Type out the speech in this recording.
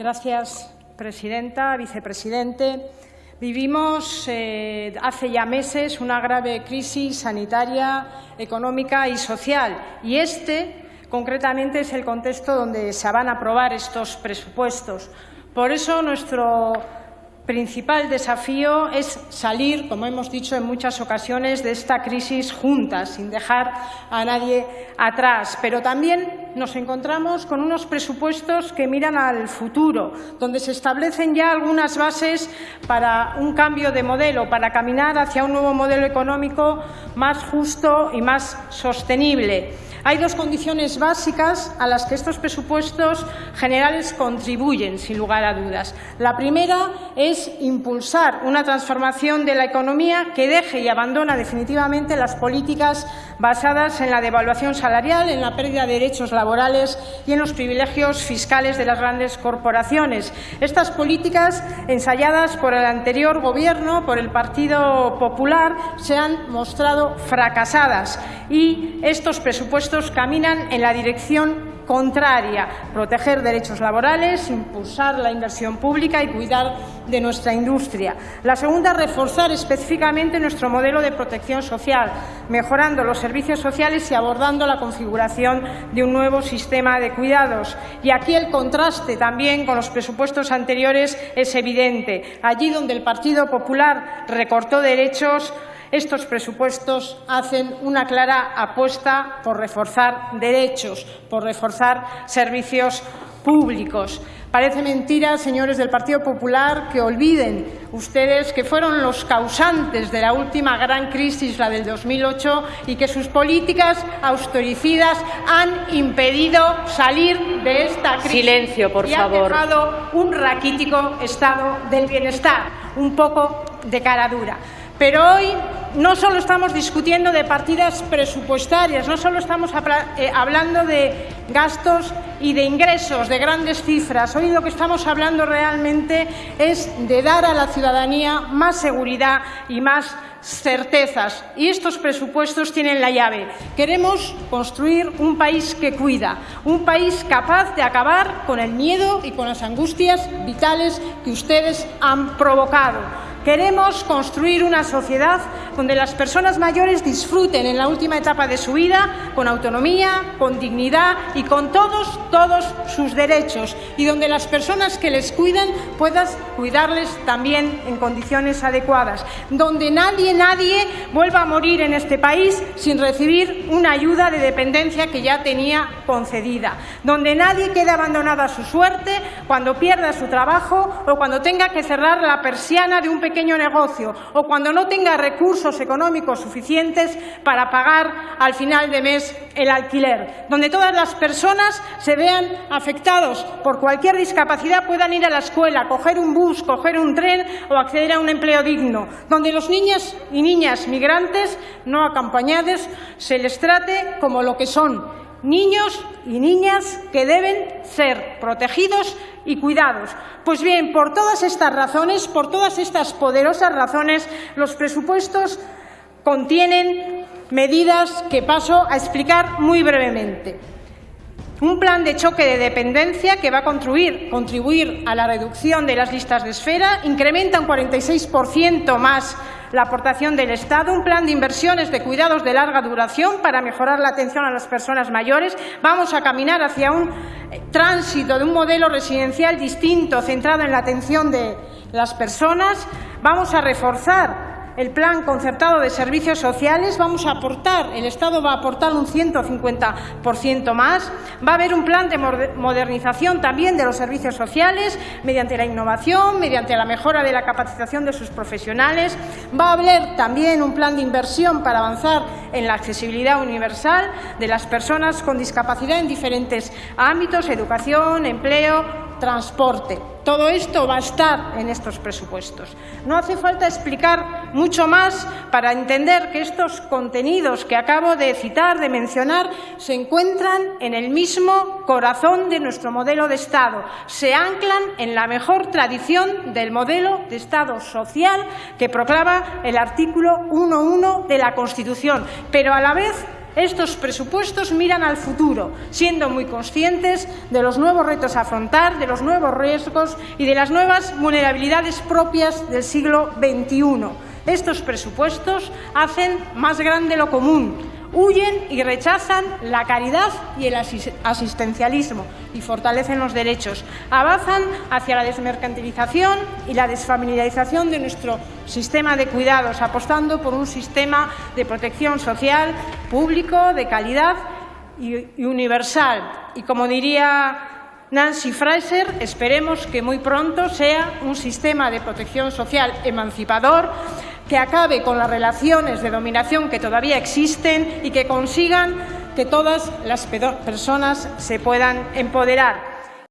Gracias, presidenta, vicepresidente. Vivimos eh, hace ya meses una grave crisis sanitaria, económica y social. Y este, concretamente, es el contexto donde se van a aprobar estos presupuestos. Por eso, nuestro principal desafío es salir, como hemos dicho en muchas ocasiones, de esta crisis juntas, sin dejar a nadie atrás. Pero también nos encontramos con unos presupuestos que miran al futuro, donde se establecen ya algunas bases para un cambio de modelo, para caminar hacia un nuevo modelo económico más justo y más sostenible. Hay dos condiciones básicas a las que estos presupuestos generales contribuyen, sin lugar a dudas. La primera es impulsar una transformación de la economía que deje y abandona definitivamente las políticas basadas en la devaluación salarial, en la pérdida de derechos laborales y en los privilegios fiscales de las grandes corporaciones. Estas políticas, ensayadas por el anterior Gobierno, por el Partido Popular, se han mostrado fracasadas y estos presupuestos caminan en la dirección contraria, proteger derechos laborales, impulsar la inversión pública y cuidar de nuestra industria. La segunda, reforzar específicamente nuestro modelo de protección social, mejorando los servicios sociales y abordando la configuración de un nuevo sistema de cuidados. Y aquí el contraste también con los presupuestos anteriores es evidente. Allí donde el Partido Popular recortó derechos, estos presupuestos hacen una clara apuesta por reforzar derechos, por reforzar servicios públicos. Parece mentira, señores del Partido Popular, que olviden ustedes que fueron los causantes de la última gran crisis, la del 2008, y que sus políticas austericidas han impedido salir de esta crisis. Silencio, por y favor. Han dejado un raquítico estado del bienestar, un poco de cara dura. Pero hoy no solo estamos discutiendo de partidas presupuestarias, no solo estamos eh, hablando de gastos y de ingresos, de grandes cifras. Hoy lo que estamos hablando realmente es de dar a la ciudadanía más seguridad y más certezas. Y estos presupuestos tienen la llave. Queremos construir un país que cuida, un país capaz de acabar con el miedo y con las angustias vitales que ustedes han provocado Queremos construir una sociedad donde las personas mayores disfruten en la última etapa de su vida con autonomía, con dignidad y con todos, todos sus derechos. Y donde las personas que les cuidan puedan cuidarles también en condiciones adecuadas, donde nadie, nadie vuelva a morir en este país sin recibir una ayuda de dependencia que ya tenía concedida, donde nadie quede abandonado a su suerte cuando pierda su trabajo o cuando tenga que cerrar la persiana de un pequeño negocio o cuando no tenga recursos económicos suficientes para pagar al final de mes el alquiler, donde todas las personas se vean afectados por cualquier discapacidad, puedan ir a la escuela, coger un bus, coger un tren o acceder a un empleo digno, donde los niños y niñas migrantes no acompañados se les trate como lo que son, niños y niñas que deben ser protegidos y cuidados. Pues bien, por todas estas razones, por todas estas poderosas razones, los presupuestos contienen medidas que paso a explicar muy brevemente. Un plan de choque de dependencia que va a contribuir, a la reducción de las listas de esfera, incrementa un 46% más la aportación del Estado, un plan de inversiones de cuidados de larga duración para mejorar la atención a las personas mayores. Vamos a caminar hacia un tránsito de un modelo residencial distinto, centrado en la atención de las personas. Vamos a reforzar el plan concertado de servicios sociales, vamos a aportar, el Estado va a aportar un 150% más, va a haber un plan de modernización también de los servicios sociales mediante la innovación, mediante la mejora de la capacitación de sus profesionales, va a haber también un plan de inversión para avanzar en la accesibilidad universal de las personas con discapacidad en diferentes ámbitos, educación, empleo, transporte. Todo esto va a estar en estos presupuestos. No hace falta explicar mucho más para entender que estos contenidos que acabo de citar, de mencionar, se encuentran en el mismo corazón de nuestro modelo de Estado. Se anclan en la mejor tradición del modelo de Estado social que proclama el artículo 1.1 de la Constitución, pero a la vez estos presupuestos miran al futuro, siendo muy conscientes de los nuevos retos a afrontar, de los nuevos riesgos y de las nuevas vulnerabilidades propias del siglo XXI. Estos presupuestos hacen más grande lo común, huyen y rechazan la caridad y el asistencialismo y fortalecen los derechos. Avanzan hacia la desmercantilización y la desfamiliarización de nuestro sistema de cuidados, apostando por un sistema de protección social público, de calidad y universal. Y como diría Nancy Fraser, esperemos que muy pronto sea un sistema de protección social emancipador que acabe con las relaciones de dominación que todavía existen y que consigan que todas las personas se puedan empoderar.